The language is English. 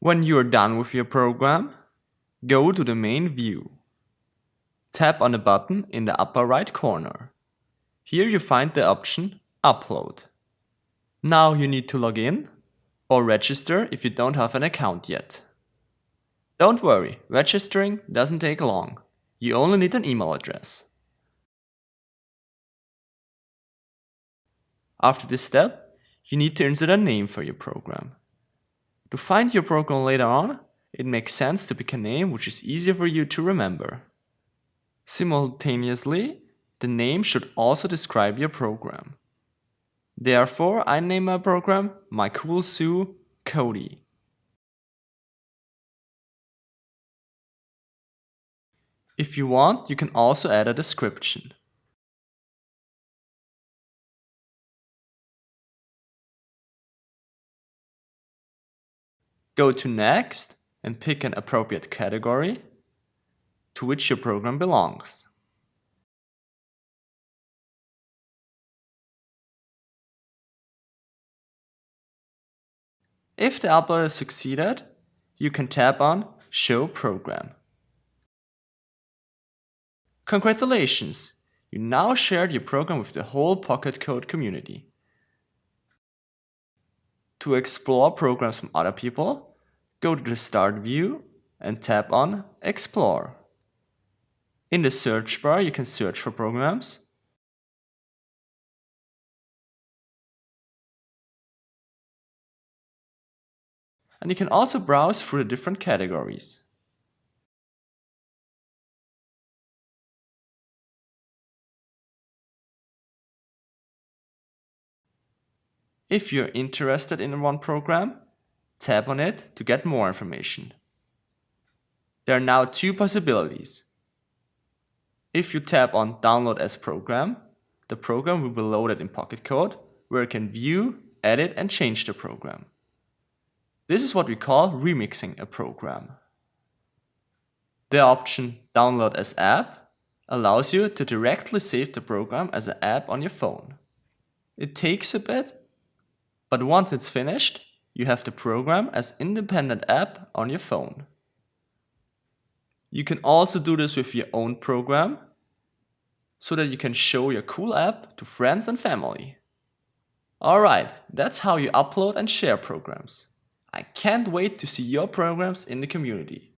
When you are done with your program, go to the main view. Tap on the button in the upper right corner. Here you find the option Upload. Now you need to log in or register if you don't have an account yet. Don't worry, registering doesn't take long. You only need an email address. After this step, you need to insert a name for your program. To find your program later on, it makes sense to pick a name which is easier for you to remember. Simultaneously, the name should also describe your program. Therefore, I name my program My Cool Sue Cody. If you want, you can also add a description. Go to Next and pick an appropriate category to which your program belongs. If the upload has succeeded, you can tap on Show Program. Congratulations! You now shared your program with the whole Pocket Code community. To explore programs from other people, go to the Start view and tap on Explore. In the search bar, you can search for programs and you can also browse through the different categories. If you're interested in one program, tap on it to get more information. There are now two possibilities. If you tap on Download as Program, the program will be loaded in Pocket Code, where you can view, edit and change the program. This is what we call remixing a program. The option Download as App allows you to directly save the program as an app on your phone. It takes a bit but once it's finished, you have the program as independent app on your phone. You can also do this with your own program so that you can show your cool app to friends and family. Alright, that's how you upload and share programs. I can't wait to see your programs in the community.